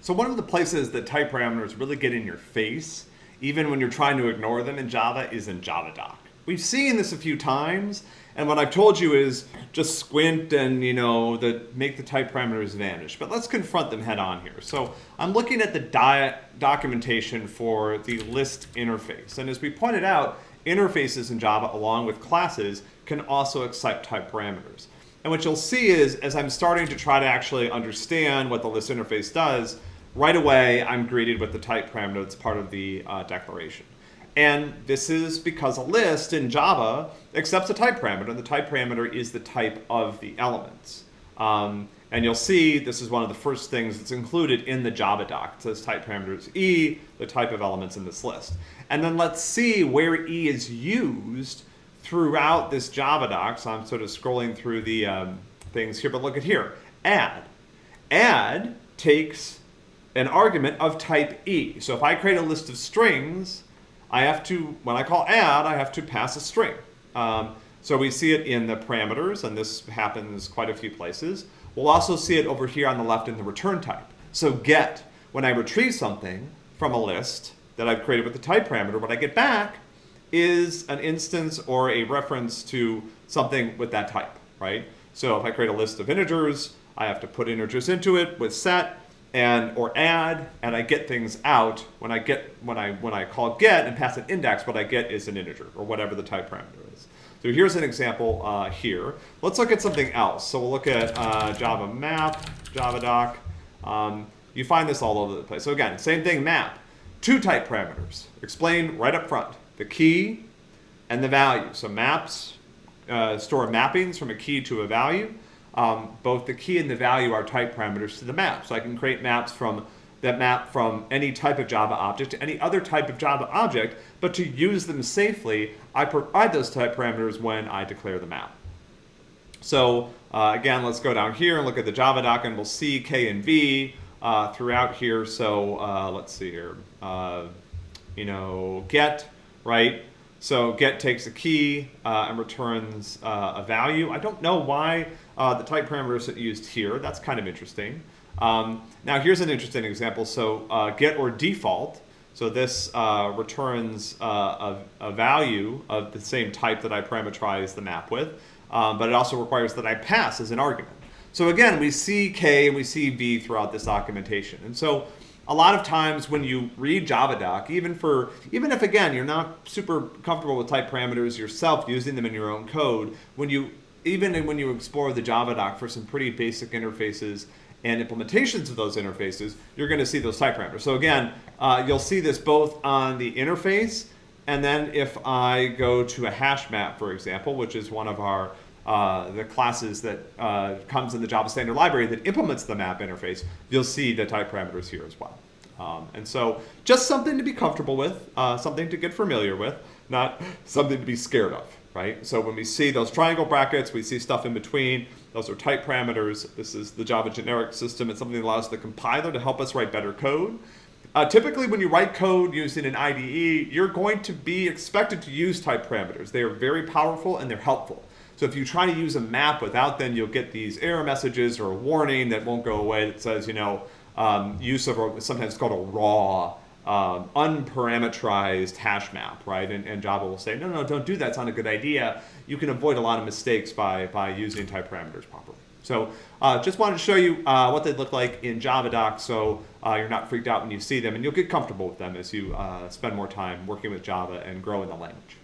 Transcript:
So one of the places that type parameters really get in your face, even when you're trying to ignore them in Java, is in JavaDoc. We've seen this a few times, and what I've told you is just squint and you know the, make the type parameters vanish. But let's confront them head on here. So I'm looking at the documentation for the list interface. And as we pointed out, interfaces in Java along with classes can also accept type parameters. And what you'll see is as I'm starting to try to actually understand what the list interface does, right away I'm greeted with the type parameter that's part of the uh, declaration. And this is because a list in Java accepts a type parameter, and the type parameter is the type of the elements. Um, and you'll see this is one of the first things that's included in the Java doc. It says type parameter is E, the type of elements in this list. And then let's see where E is used throughout this Java doc. So I'm sort of scrolling through the um, things here, but look at here, add. Add takes an argument of type E. So if I create a list of strings, I have to, when I call add, I have to pass a string. Um, so we see it in the parameters, and this happens quite a few places. We'll also see it over here on the left in the return type. So get, when I retrieve something from a list that I've created with the type parameter, what I get back is an instance or a reference to something with that type, right? So if I create a list of integers, I have to put integers into it with set and or add, and I get things out. When I get when I when I call get and pass an index, what I get is an integer or whatever the type parameter is. So here's an example uh, here. Let's look at something else. So we'll look at uh, Java map, Java doc. Um, you find this all over the place. So again, same thing, map. Two type parameters. Explain right up front. The key and the value. So maps uh, store mappings from a key to a value. Um, both the key and the value are type parameters to the map. So I can create maps from that map from any type of Java object to any other type of Java object, but to use them safely, I provide those type parameters when I declare the map. So uh, again, let's go down here and look at the Java doc, and we'll see K and V uh, throughout here. So uh, let's see here, uh, you know, get, right? So get takes a key uh, and returns uh, a value. I don't know why the type parameters are used here. That's kind of interesting. Um, now here's an interesting example. So uh, get or default. So this uh, returns uh, a, a, value of the same type that I parameterize the map with, um, but it also requires that I pass as an argument. So again, we see K and we see V throughout this documentation. And so a lot of times when you read JavaDoc, even for even if again you're not super comfortable with type parameters yourself using them in your own code, when you even when you explore the JavaDoc for some pretty basic interfaces, and implementations of those interfaces, you're going to see those type parameters. So again, uh, you'll see this both on the interface, and then if I go to a hash map, for example, which is one of our uh, the classes that uh, comes in the Java Standard Library that implements the map interface, you'll see the type parameters here as well. Um, and so just something to be comfortable with, uh, something to get familiar with, not something to be scared of, right? So when we see those triangle brackets, we see stuff in between, those are type parameters. This is the Java generic system. It's something that allows the compiler to help us write better code. Uh, typically, when you write code using an IDE, you're going to be expected to use type parameters. They are very powerful and they're helpful. So if you try to use a map without them, you'll get these error messages or a warning that won't go away that says, you know, um, use of a, sometimes called a raw um, unparameterized hash map, right? And, and, Java will say, no, no, don't do that. It's not a good idea. You can avoid a lot of mistakes by, by using type parameters properly. So uh, just wanted to show you uh, what they look like in JavaDoc so uh, you're not freaked out when you see them and you'll get comfortable with them as you uh, spend more time working with Java and grow in the language.